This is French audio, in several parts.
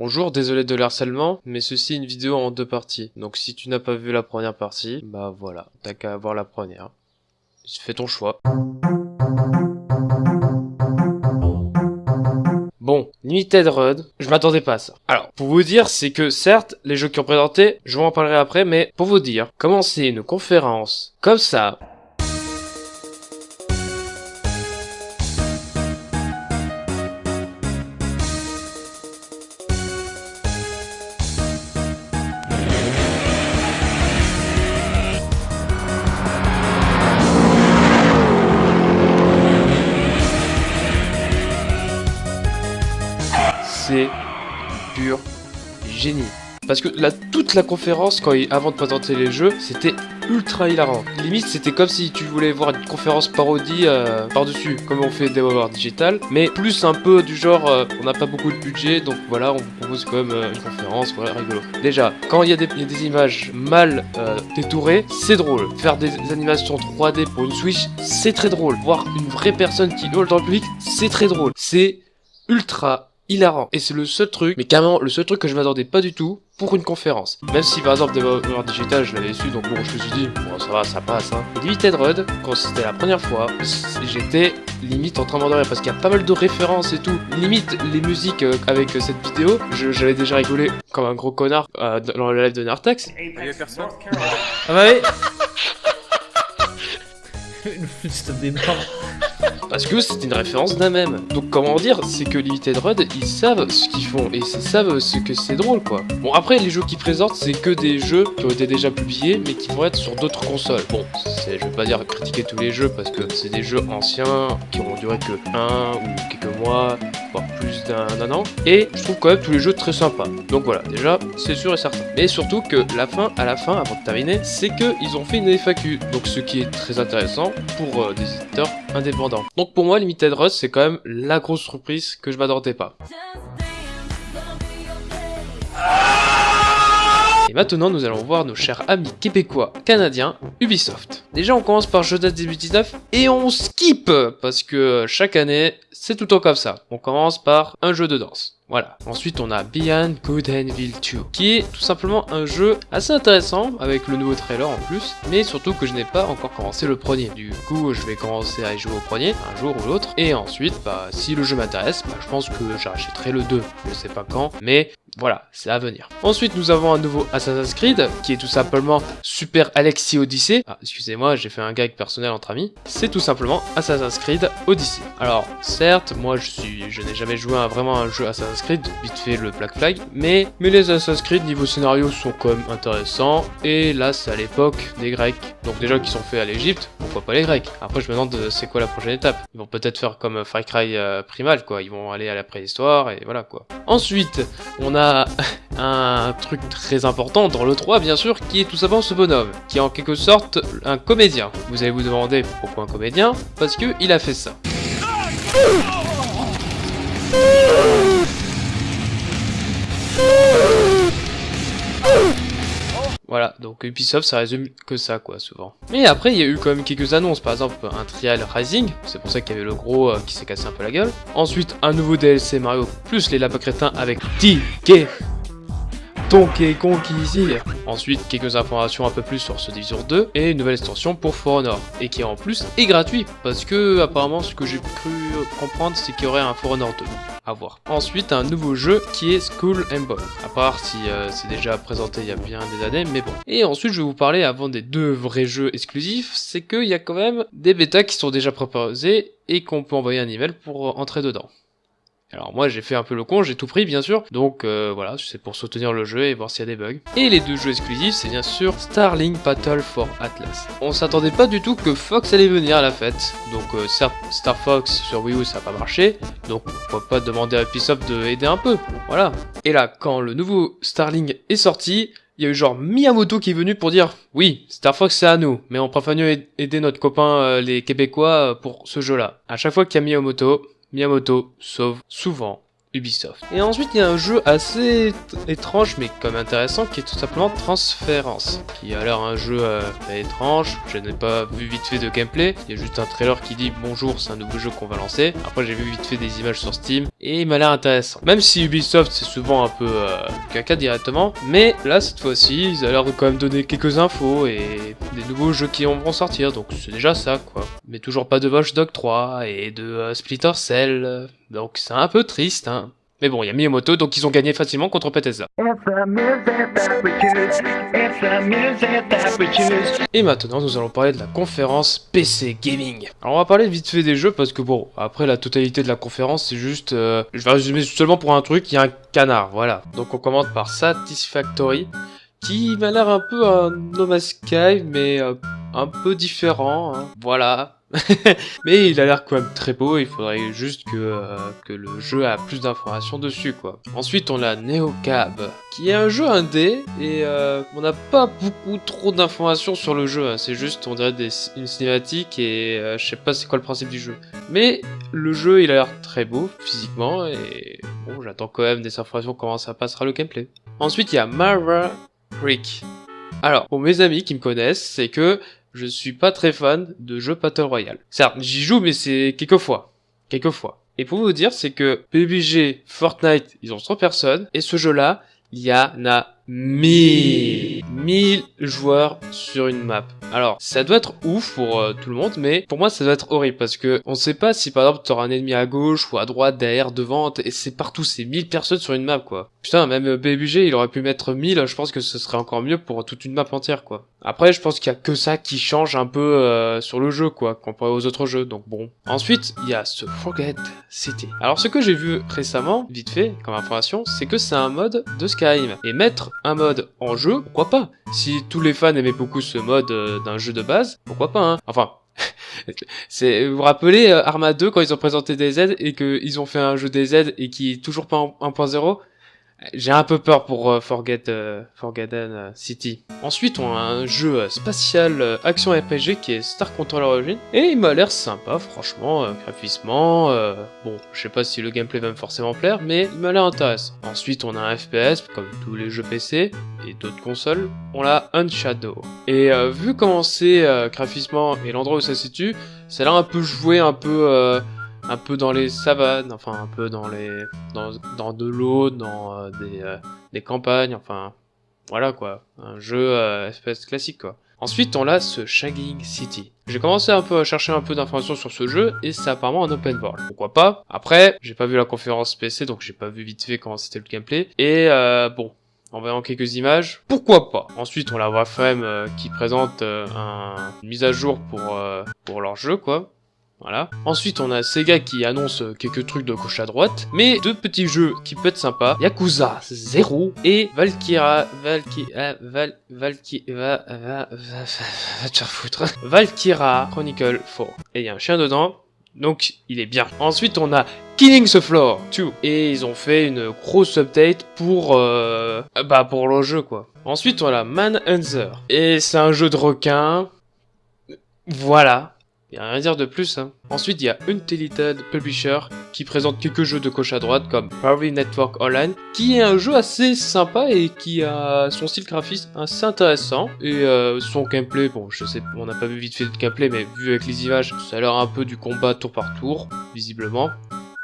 Bonjour, désolé de l'harcèlement, mais ceci est une vidéo en deux parties. Donc si tu n'as pas vu la première partie, bah voilà, t'as qu'à voir la première. Fais ton choix. Bon, Limited Run, je m'attendais pas à ça. Alors, pour vous dire, c'est que certes, les jeux qui ont présenté, je vous en parlerai après, mais pour vous dire, commencer une conférence comme ça, pur génie. Parce que là, toute la conférence, quand avant de présenter les jeux, c'était ultra hilarant. Limite, c'était comme si tu voulais voir une conférence parodie euh, par-dessus, comme on fait des Digital, mais plus un peu du genre, euh, on n'a pas beaucoup de budget, donc voilà, on vous propose quand même euh, une conférence, voilà, rigolo. Déjà, quand il y, a des images mal détourées, c'est drôle. Faire des, animations 3D pour une Switch, c'est très drôle. Voir une vraie personne qui hurle dans le public, c'est très drôle. C'est ultra hilarant. Et c'est le seul truc, mais carrément le seul truc que je m'attendais pas du tout pour une conférence. Même si par exemple Devolver Digital je l'avais su, donc bon je me suis dit, bon ça va, ça passe hein. Limited Run, quand c'était la première fois, j'étais limite en train de parce qu'il y a pas mal de références et tout. Limite les musiques euh, avec euh, cette vidéo, j'avais déjà rigolé comme un gros connard euh, dans le live de Nartax. Ah bah oui Une flûte des parce que c'est une référence d'un même. Donc comment dire, c'est que Limited Run, ils savent ce qu'ils font et ils savent ce que c'est drôle quoi. Bon après les jeux qu'ils présentent c'est que des jeux qui ont été déjà publiés mais qui vont être sur d'autres consoles. Bon, je vais pas dire critiquer tous les jeux parce que c'est des jeux anciens qui ont duré que un ou quelques mois, voire plus d'un an. Et je trouve quand même tous les jeux très sympas. Donc voilà, déjà c'est sûr et certain. Mais surtout que la fin, à la fin, avant de terminer, c'est qu'ils ont fait une FAQ. Donc ce qui est très intéressant pour euh, des éditeurs indépendants. Donc pour moi, Limited Rust, c'est quand même la grosse surprise que je m'attendais pas. Et maintenant, nous allons voir nos chers amis québécois, canadiens, Ubisoft. Déjà, on commence par jeu date 2019 et on skip parce que chaque année, c'est tout le temps comme ça. On commence par un jeu de danse. Voilà. Ensuite, on a Beyond Good and Evil 2, qui est tout simplement un jeu assez intéressant, avec le nouveau trailer en plus, mais surtout que je n'ai pas encore commencé le premier. Du coup, je vais commencer à y jouer au premier, un jour ou l'autre, et ensuite, bah, si le jeu m'intéresse, bah, je pense que j'achèterai le 2. Je sais pas quand, mais voilà, c'est à venir. Ensuite, nous avons un nouveau Assassin's Creed, qui est tout simplement Super Alexi Odyssey. Ah, excusez-moi, j'ai fait un gag personnel entre amis. C'est tout simplement Assassin's Creed Odyssey. Alors, certes, moi je suis, je n'ai jamais joué à vraiment un jeu Assassin's Creed, vite fait le Black Flag, mais, mais les Assassin's Creed niveau scénario sont quand même intéressants, et là c'est à l'époque des Grecs. Donc déjà qui sont faits à l'Egypte, pourquoi pas les Grecs? Après je me demande euh, c'est quoi la prochaine étape? Ils vont peut-être faire comme Far Cry euh, Primal, quoi. Ils vont aller à la préhistoire, et voilà, quoi. Ensuite, on a un truc très important dans le 3 bien sûr, qui est tout simplement ce bonhomme, qui est en quelque sorte un comédien. Vous allez vous demander pourquoi un comédien? Parce que il a fait ça. Voilà, donc Ubisoft ça résume que ça quoi souvent. Mais après il y a eu quand même quelques annonces, par exemple un Trial Rising, c'est pour ça qu'il y avait le gros euh, qui s'est cassé un peu la gueule. Ensuite un nouveau DLC Mario plus les lapins crétins avec TK Kong ici. Ensuite, quelques informations un peu plus sur ce Division 2 et une nouvelle extension pour For Honor et qui en plus est gratuit parce que apparemment ce que j'ai cru comprendre c'est qu'il y aurait un For Honor 2 à voir. Ensuite, un nouveau jeu qui est School and Ball, à part si euh, c'est déjà présenté il y a bien des années, mais bon. Et ensuite, je vais vous parler avant des deux vrais jeux exclusifs, c'est qu'il y a quand même des bêtas qui sont déjà proposés et qu'on peut envoyer un email pour entrer dedans. Alors moi j'ai fait un peu le con, j'ai tout pris bien sûr, donc euh, voilà, c'est pour soutenir le jeu et voir s'il y a des bugs. Et les deux jeux exclusifs, c'est bien sûr Starlink Battle for Atlas. On s'attendait pas du tout que Fox allait venir à la fête, donc euh, Star Fox sur Wii U ça n'a pas marché, donc pourquoi pas demander à Ubisoft de aider un peu, voilà. Et là, quand le nouveau Starlink est sorti, il y a eu genre Miyamoto qui est venu pour dire oui, Star Fox c'est à nous, mais on préfère mieux aider notre copain euh, les Québécois pour ce jeu-là. À chaque fois qu'il y a Miyamoto, Miyamoto sauve souvent Ubisoft. Et ensuite, il y a un jeu assez étrange, mais comme intéressant, qui est tout simplement Transference, qui a l'air un jeu euh, étrange. Je n'ai pas vu vite fait de gameplay. Il y a juste un trailer qui dit bonjour, c'est un nouveau jeu qu'on va lancer. Après, j'ai vu vite fait des images sur Steam. Et il m'a l'air intéressant. Même si Ubisoft c'est souvent un peu euh, caca directement, mais là cette fois-ci ils ont l'air de quand même donner quelques infos et des nouveaux jeux qui vont sortir, donc c'est déjà ça quoi. Mais toujours pas de Watch Dog 3 et de euh, Splinter Cell, donc c'est un peu triste hein. Mais bon, il y a Miyamoto, donc ils ont gagné facilement contre Bethesda. Et maintenant, nous allons parler de la conférence PC Gaming. Alors, on va parler vite fait des jeux parce que bon, après la totalité de la conférence, c'est juste... Euh, je vais résumer seulement pour un truc, il y a un canard, voilà. Donc on commence par Satisfactory, qui m'a l'air un peu un No Sky, mais euh, un peu différent, hein. voilà. Mais il a l'air quand même très beau, il faudrait juste que, euh, que le jeu a plus d'informations dessus quoi. Ensuite on a Neocab, qui est un jeu indé, et euh, on n'a pas beaucoup trop d'informations sur le jeu, hein. c'est juste on dirait des, une cinématique et euh, je sais pas c'est quoi le principe du jeu. Mais le jeu il a l'air très beau physiquement, et bon j'attends quand même des informations comment ça passera le gameplay. Ensuite il y a Mara Creek. Alors, pour mes amis qui me connaissent, c'est que je suis pas très fan de jeux Battle Royale. Certes, j'y joue, mais c'est quelques fois. Quelques fois. Et pour vous dire, c'est que PUBG, Fortnite, ils ont 100 personnes, et ce jeu-là, il y en a 1000 1000 joueurs sur une map. Alors, ça doit être ouf pour euh, tout le monde, mais pour moi, ça doit être horrible parce que on sait pas si par exemple t'auras un ennemi à gauche ou à droite, derrière, devant, et c'est partout, c'est 1000 personnes sur une map quoi. Putain, même BBG, il aurait pu mettre 1000, je pense que ce serait encore mieux pour toute une map entière quoi. Après, je pense qu'il y a que ça qui change un peu euh, sur le jeu quoi, comparé aux autres jeux, donc bon. Ensuite, il y a ce Forget City. Alors, ce que j'ai vu récemment, vite fait, comme information, c'est que c'est un mode de Skyrim. Et mettre un mode en jeu, pourquoi pas. Si tous les fans aimaient beaucoup ce mode euh, d'un jeu de base, pourquoi pas hein. Enfin, vous vous rappelez euh, Arma 2 quand ils ont présenté DZ et qu'ils ont fait un jeu DZ et qui est toujours pas en 1.0 j'ai un peu peur pour euh, Forget, euh, Forgotten euh, City. Ensuite, on a un jeu spatial action RPG qui est Star Control Origin. Et il m'a l'air sympa, franchement, graphiquement. bon, je sais pas si le gameplay va me forcément plaire, mais il m'a l'air intéressant. Ensuite, on a un FPS, comme tous les jeux PC et d'autres consoles. On a Unshadow. Et vu comment c'est graphiquement et l'endroit où ça se situe, ça a l'air un peu joué, un peu un peu dans les savanes, enfin un peu dans les dans, dans de l'eau, dans euh, des, euh, des campagnes, enfin voilà quoi, un jeu euh, espèce classique quoi. Ensuite, on a ce Shagging City. J'ai commencé un peu à chercher un peu d'informations sur ce jeu, et c'est apparemment un open world. Pourquoi pas? Après, j'ai pas vu la conférence PC, donc j'ai pas vu vite fait comment c'était le gameplay. Et euh, bon, en voyant quelques images, pourquoi pas? Ensuite, on la voit Frame qui présente un, une mise à jour pour, pour leur jeu, quoi. Voilà. Ensuite, on a Sega qui annonce quelques trucs de gauche à droite, mais deux petits jeux qui peuvent être sympas, Yakuza 0 et Valkyra... Valkyra... Val... Valkyra... Va... Va... Foutre. Valkyra Chronicle 4. Et il y a un chien dedans, donc il est bien. Ensuite, on a Killing the Floor 2. Et ils ont fait une grosse update pour... Euh, bah, pour le jeu, quoi. Ensuite, on a Manhunter. Et c'est un jeu de requin. Voilà. Il a rien à dire de plus. Hein. Ensuite, il y a Untellited Publisher qui présente quelques jeux de gauche à droite comme Power Network Online, qui est un jeu assez sympa et qui a son style graphiste assez intéressant. Et euh, son gameplay, bon, je sais, on n'a pas vu vite fait de gameplay, mais vu avec les images, ça a l'air un peu du combat tour par tour, visiblement.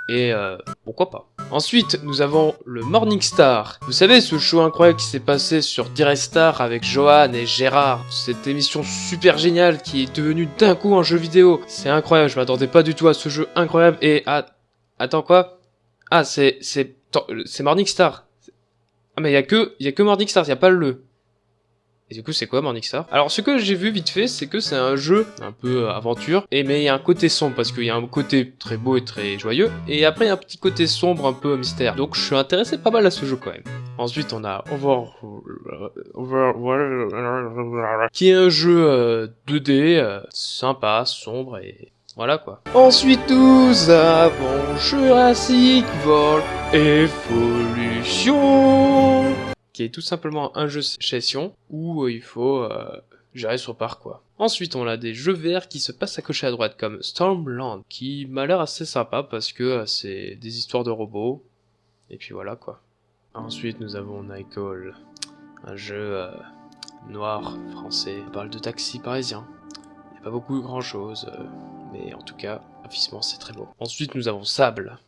Et euh, pourquoi pas. Ensuite, nous avons le Morning Star. Vous savez, ce show incroyable qui s'est passé sur Star avec Johan et Gérard. Cette émission super géniale qui est devenue d'un coup un jeu vidéo. C'est incroyable, je m'attendais pas du tout à ce jeu incroyable. Et ah, attends quoi? Ah, c'est c'est c'est Morning Star. Ah mais il y a que il y a que Morning Star, il a pas le et du coup, c'est quoi Morningstar? Alors, ce que j'ai vu vite fait, c'est que c'est un jeu un peu euh, aventure, et mais il y a un côté sombre, parce qu'il y a un côté très beau et très joyeux, et après, il y a un petit côté sombre, un peu mystère. Donc, je suis intéressé pas mal à ce jeu quand même. Ensuite, on a Over... qui est un jeu 2D, euh, euh, sympa, sombre, et voilà quoi. Ensuite, nous avons Jurassic World Evolution qui est tout simplement un jeu session où euh, il faut euh, gérer son parc quoi. Ensuite on a des jeux verts qui se passent à gauche et à droite comme Stormland qui m'a l'air assez sympa parce que euh, c'est des histoires de robots et puis voilà quoi. Ensuite nous avons Nightcall, un jeu noir français, on parle de taxi parisien. Il n'y a pas beaucoup grand chose, mais en tout cas, graphiquement c'est très beau. Ensuite nous avons Sable,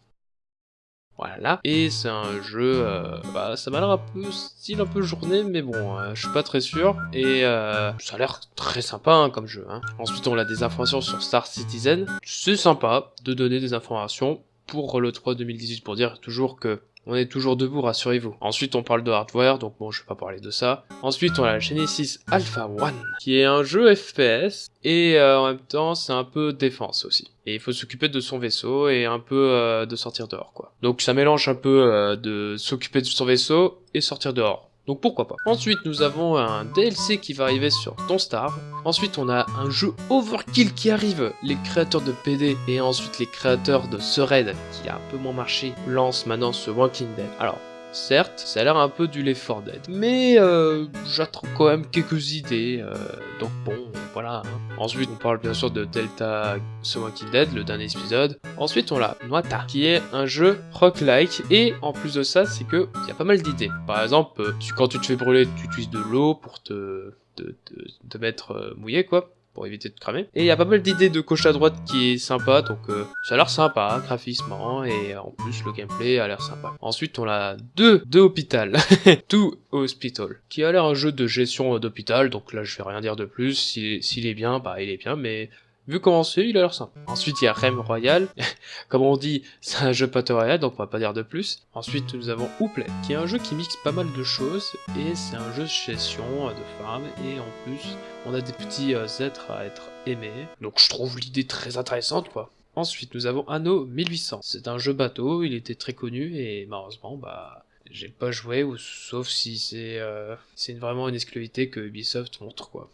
Voilà. Et c'est un jeu, euh, bah, ça m'a l'air un peu style un peu journée, mais bon, euh, je suis pas très sûr. Et euh, ça a l'air très sympa hein, comme jeu. Hein. Ensuite, on a des informations sur Star Citizen. C'est sympa de donner des informations pour le 3 2018 pour dire toujours que on est toujours debout, rassurez-vous. Ensuite, on parle de hardware, donc bon, je vais pas parler de ça. Ensuite, on a Genesis Alpha One, qui est un jeu FPS, et euh, en même temps, c'est un peu défense aussi. Et il faut s'occuper de son vaisseau et un peu euh, de sortir dehors, quoi. Donc ça mélange un peu euh, de s'occuper de son vaisseau et sortir dehors. Donc pourquoi pas? Ensuite, nous avons un DLC qui va arriver sur Ton Star. Ensuite, on a un jeu Overkill qui arrive. Les créateurs de PD et ensuite les créateurs de Sered, qui a un peu moins marché, lancent maintenant ce Walking Dead. Alors, Certes, ça a l'air un peu du Left 4 Dead, mais euh, j'attends quand même quelques idées, euh, donc bon, voilà. Hein. Ensuite, on parle bien sûr de Delta The Walking Dead, le dernier épisode. Ensuite, on a Noita, qui est un jeu rock-like, et en plus de ça, c'est que y a pas mal d'idées. Par exemple, euh, tu, quand tu te fais brûler, tu utilises de l'eau pour te, te, te, te mettre euh, mouillé, quoi pour éviter de cramer. Et il y a pas mal d'idées de gauche à droite qui est sympa, donc euh, ça a l'air sympa graphiquement, et en plus le gameplay a l'air sympa. Ensuite on a deux, deux hôpital, Two Hospital, qui a l'air un jeu de gestion d'hôpital, donc là je vais rien dire de plus, s'il est bien, bah il est bien, mais Vu comment c'est, il a l'air sympa. Ensuite, il y a Rem Royal. Comme on dit, c'est un jeu Royale, donc on va pas dire de plus. Ensuite, nous avons Ouplay, qui est un jeu qui mixe pas mal de choses, et c'est un jeu de gestion de femmes, et en plus, on a des petits euh, êtres à être aimés. Donc je trouve l'idée très intéressante, quoi. Ensuite, nous avons Anno 1800. C'est un jeu bateau, il était très connu, et malheureusement, bah... J'ai pas joué, ou sauf si c'est euh, c'est vraiment une exclusivité que Ubisoft montre, quoi.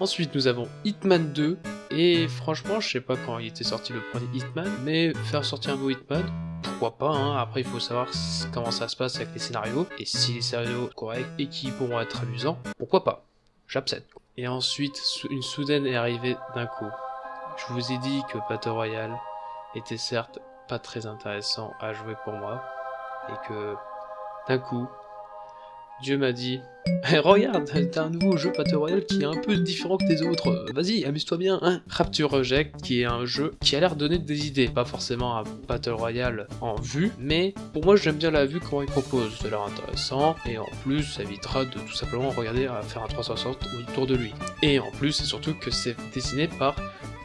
Ensuite, nous avons Hitman 2, et franchement, je sais pas quand il était sorti le premier Hitman, mais faire sortir un nouveau Hitman, pourquoi pas, hein. après il faut savoir comment ça se passe avec les scénarios, et si les scénarios sont corrects et qui pourront être amusants, pourquoi pas, j'accepte. Et ensuite, une soudaine est arrivée d'un coup. Je vous ai dit que Battle Royale était certes pas très intéressant à jouer pour moi, et que d'un coup, Dieu m'a dit eh, Regarde, t'as un nouveau jeu Battle Royale qui est un peu différent que tes autres. Vas-y, amuse-toi bien, hein Rapture Reject, qui est un jeu qui a l'air de donner des idées. Pas forcément un Battle Royale en vue, mais pour moi j'aime bien la vue, comment il propose. Ça a l'air intéressant, et en plus ça évitera de tout simplement regarder à faire un 360 autour de lui. Et en plus, c'est surtout que c'est dessiné par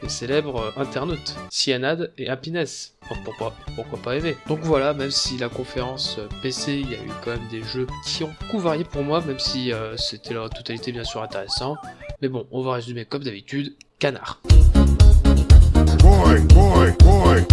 les célèbres internautes, Cyanide et Happiness. pourquoi, pourquoi pas aimer Donc voilà, même si la conférence PC, il y a eu quand même des jeux qui ont beaucoup varié pour moi, même si euh, c'était la totalité bien sûr intéressant. Mais bon, on va résumer comme d'habitude, canard. Boy, boy, boy.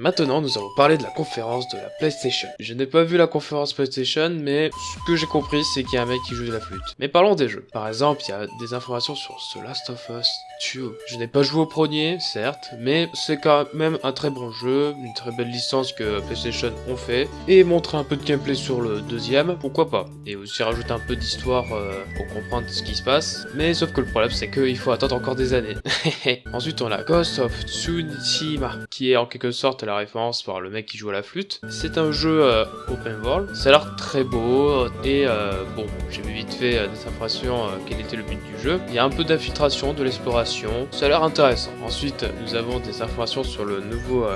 Maintenant, nous allons parler de la conférence de la PlayStation. Je n'ai pas vu la conférence PlayStation, mais ce que j'ai compris, c'est qu'il y a un mec qui joue de la flûte. Mais parlons des jeux. Par exemple, il y a des informations sur The Last of Us 2. Je n'ai pas joué au premier, certes, mais c'est quand même un très bon jeu, une très belle licence que PlayStation ont fait, et montrer un peu de gameplay sur le deuxième, pourquoi pas. Et aussi rajouter un peu d'histoire euh, pour comprendre ce qui se passe, mais sauf que le problème, c'est qu'il faut attendre encore des années. Ensuite, on a Ghost of Tsushima, qui est en quelque sorte la référence par le mec qui joue à la flûte. C'est un jeu euh, open world, ça a l'air très beau, et euh, bon, j'ai vite fait euh, des informations quel était le but du jeu. Il y a un peu d'infiltration, de l'exploration, ça a l'air intéressant. Ensuite, nous avons des informations sur le nouveau...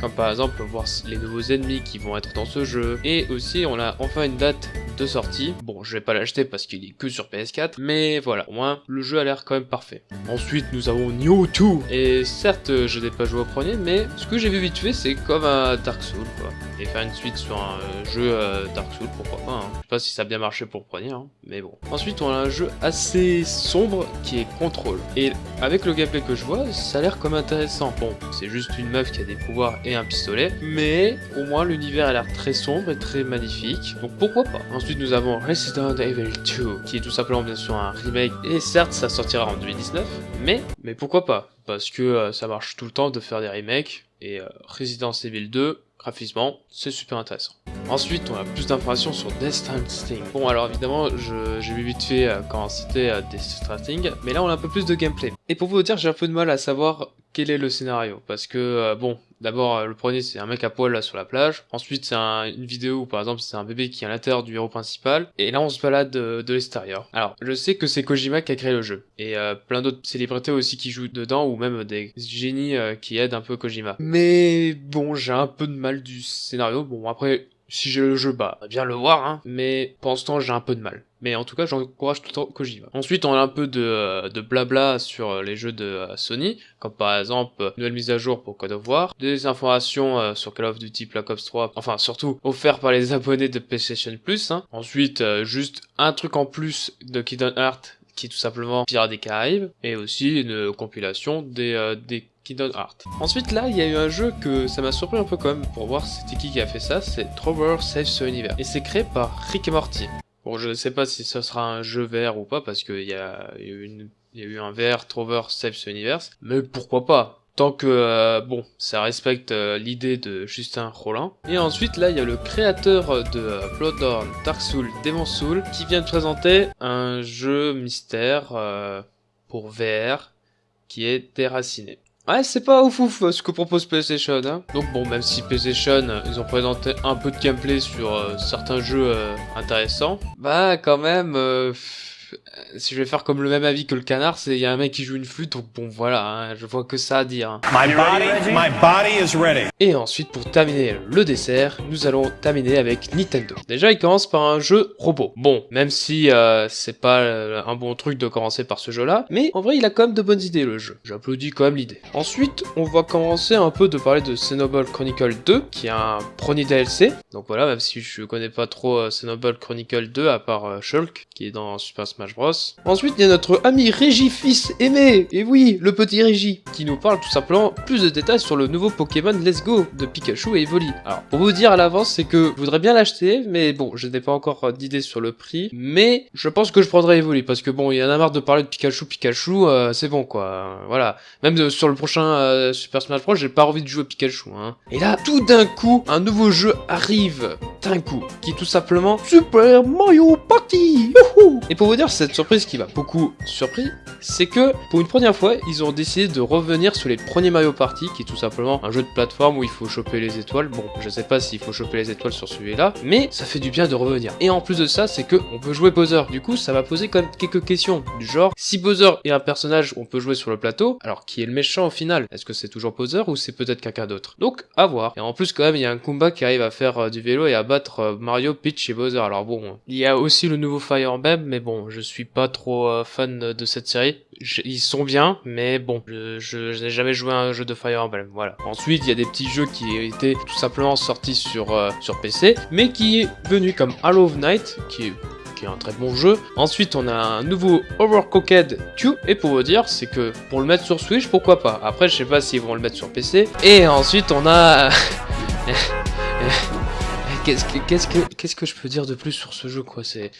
comme par exemple, voir les nouveaux ennemis qui vont être dans ce jeu. Et aussi, on a enfin une date de sortie. Bon, je vais pas l'acheter parce qu'il est que sur PS4, mais voilà, au moins, le jeu a l'air quand même parfait. Ensuite, nous avons Nioh 2, et certes, je n'ai pas joué au premier, mais ce que j'ai vu vite fait, c'est comme un Dark Souls, quoi. Et faire une suite sur un euh, jeu euh, Dark Souls, pourquoi pas. Hein. Je sais pas si ça a bien marché pour le premier, hein, mais bon. Ensuite, on a un jeu assez sombre qui est Control. Et avec le gameplay que je vois, ça a l'air comme intéressant. Bon, c'est juste une meuf qui a des pouvoirs et un pistolet, mais au moins l'univers a l'air très sombre et très magnifique. Donc pourquoi pas. Ensuite, nous avons Resident Evil 2, qui est tout simplement bien sûr un remake. Et certes, ça sortira en 2019, mais, mais pourquoi pas? Parce que euh, ça marche tout le temps de faire des remakes, et euh, Resident Evil 2, graphiquement, c'est super intéressant. Ensuite, on a plus d'informations sur Death Stranding. Bon, alors évidemment, j'ai vu vite fait euh, quand c'était euh, Death Stranding, mais là on a un peu plus de gameplay. Et pour vous dire, j'ai un peu de mal à savoir quel est le scénario, parce que, euh, bon, D'abord, euh, le premier, c'est un mec à poil là sur la plage. Ensuite, c'est une vidéo où, par exemple, c'est un bébé qui est à l'intérieur du héros principal. Et là, on se balade de, l'extérieur. Alors, je sais que c'est Kojima qui a créé le jeu. Et euh, plein d'autres célébrités aussi qui jouent dedans, ou même des génies qui aident un peu Kojima. Mais bon, j'ai un peu de mal du scénario. Bon, après, si j'ai le jeu, bah, bien le voir, hein. Mais pour l'instant, j'ai un peu de mal. Mais en tout cas, j'encourage tout le temps Kojima. Ensuite, on a un peu de, euh, de blabla sur euh, les jeux de euh, Sony, comme par exemple, nouvelle mise à jour pour Code of War, des informations sur Call of Duty Black Ops 3, enfin surtout offert par les abonnés de PlayStation Plus. Hein. Ensuite, juste un truc en plus de Kingdom Hearts qui est tout simplement Pirates des Caraïbes, et aussi une compilation des, des Kingdom Hearts. Ensuite là, il y a eu un jeu que ça m'a surpris un peu quand même pour voir c'était qui qui a fait ça, c'est Trover Save the Universe. Et c'est créé par Rick et Morty. Bon, je ne sais pas si ce sera un jeu vert ou pas, parce qu'il y a, eu eu un vert Trover Save the Universe, mais pourquoi pas? Tant que, euh, bon, ça respecte euh, l'idée de Justin Rollin. Et ensuite, là, il y a le créateur de euh, Dark Souls, Demon Souls, qui vient de présenter un jeu mystère pour VR qui est déraciné. Ouais, c'est pas ouf ouf ce que propose PlayStation. Hein. Donc bon, même si PlayStation, ils ont présenté un peu de gameplay sur euh, certains jeux euh, intéressants, bah quand même, euh, si je vais faire comme le même avis que le canard, c'est il y a un mec qui joue une flûte, donc bon voilà, hein, je vois que ça à dire. Hein. My body, my body is ready. Et ensuite, pour terminer le dessert, nous allons terminer avec Nintendo. Déjà, il commence par un jeu robot. Bon, même si euh, c'est pas euh, un bon truc de commencer par ce jeu-là, mais en vrai, il a quand même de bonnes idées le jeu. J'applaudis quand même l'idée. Ensuite, on va commencer un peu de parler de Xenoblade Chronicle 2, qui est un premier DLC. Donc voilà, même si je connais pas trop euh, Xenoblade Chronicle 2, à part Shulk, qui est dans Super Ensuite, il y a notre ami Régi fils aimé, et oui, le petit Régi, qui nous parle tout simplement plus de détails sur le nouveau Pokémon Let's Go de Pikachu et Evoli. Alors, pour vous dire à l'avance, c'est que je voudrais bien l'acheter, mais bon, je n'ai pas encore d'idée sur le prix, mais je pense que je prendrai Evoli, parce que bon, il y en a marre de parler de Pikachu, Pikachu, euh, c'est bon quoi, voilà. Même sur le prochain euh, Super Smash Bros, j'ai pas envie de jouer Pikachu, hein. Et là, tout d'un coup, un nouveau jeu arrive, d'un coup, qui tout simplement Super Mario Party Et pour vous dire, cette surprise qui m'a beaucoup surpris, c'est que pour une première fois, ils ont décidé de revenir sur les premiers Mario Party, qui est tout simplement un jeu de plateforme où il faut choper les étoiles. Bon, je sais pas s'il faut choper les étoiles sur celui-là, mais ça fait du bien de revenir. Et en plus de ça, c'est que on peut jouer Bowser. Du coup, ça va poser quand même quelques questions du genre si Bowser est un personnage on peut jouer sur le plateau, alors qui est le méchant au final? Est-ce que c'est toujours Bowser ou c'est peut-être quelqu'un d'autre? Donc, à voir. Et en plus, quand même, il y a un Kumba qui arrive à faire euh, du vélo et à battre euh, Mario, Peach et Bowser. Alors bon, il y a aussi le nouveau Fire Emblem, mais bon, je suis pas trop euh, fan de cette série. Ils sont bien, mais bon, je, n'ai jamais joué à un jeu de Fire Emblem, voilà. Ensuite, il y a des petits jeux qui étaient tout simplement sortis sur, euh, PC, mais qui est venu comme Halo of Night, qui est un très bon jeu. Ensuite, on a un nouveau Overcooked 2, et pour vous dire, c'est que pour le mettre sur Switch, pourquoi pas? Après, je sais pas s'ils vont le mettre sur PC. Et ensuite, on a... Qu'est-ce que, qu'est-ce que, qu'est-ce que je peux dire de plus sur ce jeu, quoi? C'est,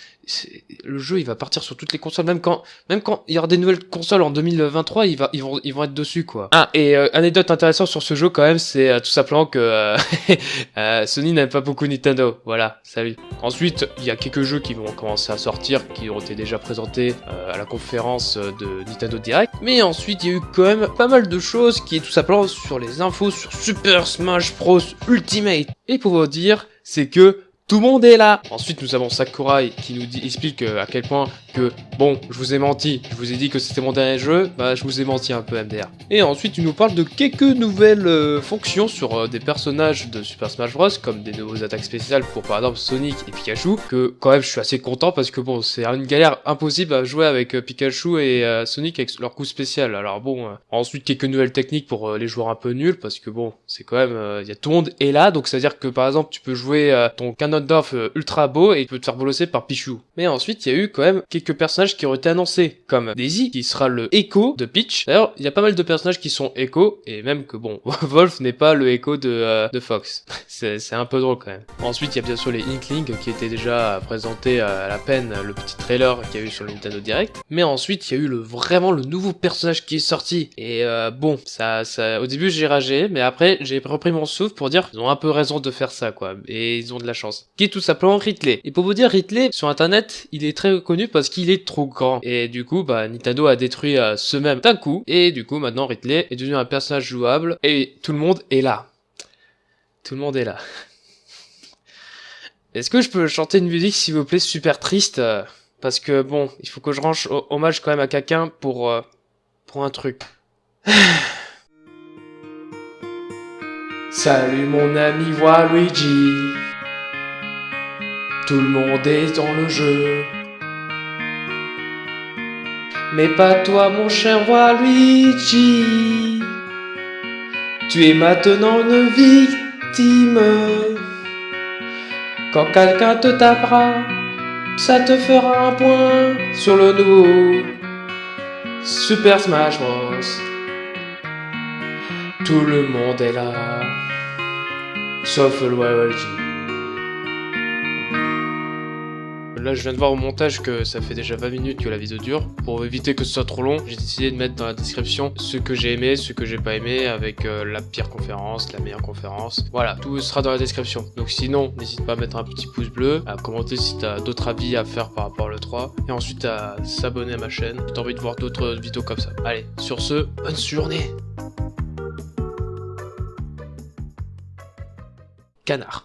le jeu, il va partir sur toutes les consoles, même quand, même quand il y aura des nouvelles consoles en 2023, il va, ils vont, ils vont être dessus, quoi. Ah, et euh, anecdote intéressante sur ce jeu, quand même, c'est euh, tout simplement que euh, Sony n'aime pas beaucoup Nintendo. Voilà, salut. Ensuite, il y a quelques jeux qui vont commencer à sortir, qui ont été déjà présentés à la conférence de Nintendo Direct. Mais ensuite, il y a eu quand même pas mal de choses qui est tout simplement sur les infos sur Super Smash Bros Ultimate. Et pour vous dire, c'est que tout le monde est là. Ensuite, nous avons Sakurai qui nous dit, explique euh, à quel point bon, je vous ai menti, je vous ai dit que c'était mon dernier jeu, bah je vous ai menti un peu MDR. Et ensuite, il nous parle de quelques nouvelles euh, fonctions sur euh, des personnages de Super Smash Bros, comme des nouveaux attaques spéciales pour par exemple Sonic et Pikachu, que quand même je suis assez content parce que bon, c'est une galère impossible à jouer avec Pikachu et Sonic avec leur coup spécial. Alors bon, ensuite quelques nouvelles techniques pour les joueurs un peu nuls, parce que bon, c'est quand même, il y a tout le monde est là, donc c'est à dire que par exemple tu peux jouer ton canon euh, ultra beau et il peut te faire bolosser par Pichou. Mais ensuite, il y a eu quand même quelques quelques personnages qui auraient été annoncés, comme Daisy, qui sera le Echo de Peach. D'ailleurs, il y a pas mal de personnages qui sont Echo, et même que bon, Wolf n'est pas le Echo de, euh, de Fox. c'est un peu drôle quand même. Ensuite, il y a bien sûr les Inklings, qui étaient déjà présentés à la peine, le petit trailer qu'il y a eu sur le Nintendo Direct. Mais ensuite, il y a eu le, vraiment le nouveau personnage qui est sorti. Et euh, bon, ça, ça, au début j'ai ragé, mais après j'ai repris mon souffle pour dire ils ont un peu raison de faire ça quoi, et ils ont de la chance. Qui est tout simplement Ridley. Et pour vous dire, Ridley sur internet, il est très connu parce qu'il est trop grand. Et du coup, bah Nintendo a détruit euh, ce même d'un coup. Et du coup, maintenant Ridley est devenu un personnage jouable et tout le monde est là. Tout le monde est là. Est-ce que je peux chanter une musique s'il vous plaît super triste euh, Parce que bon, il faut que je range hommage quand même à quelqu'un pour, euh, pour un truc. Salut mon ami Waluigi. Tout le monde est dans le jeu. Mais pas toi mon cher Waluigi. Tu es maintenant une victime. Quand quelqu'un te tapera, ça te fera un point sur le nouveau Super Smash Bros. Tout le monde est là sauf le Là, je viens de voir au montage que ça fait déjà 20 minutes que la vidéo dure. Pour éviter que ce soit trop long, j'ai décidé de mettre dans la description ce que j'ai aimé, ce que j'ai pas aimé, avec euh, la pire conférence, la meilleure conférence. Voilà, tout sera dans la description. Donc sinon, n'hésite pas à mettre un petit pouce bleu, à commenter si t'as d'autres avis à faire par rapport au 3, et ensuite à s'abonner à ma chaîne si t'as envie de voir d'autres vidéos comme ça. Allez, sur ce, bonne journée Canard.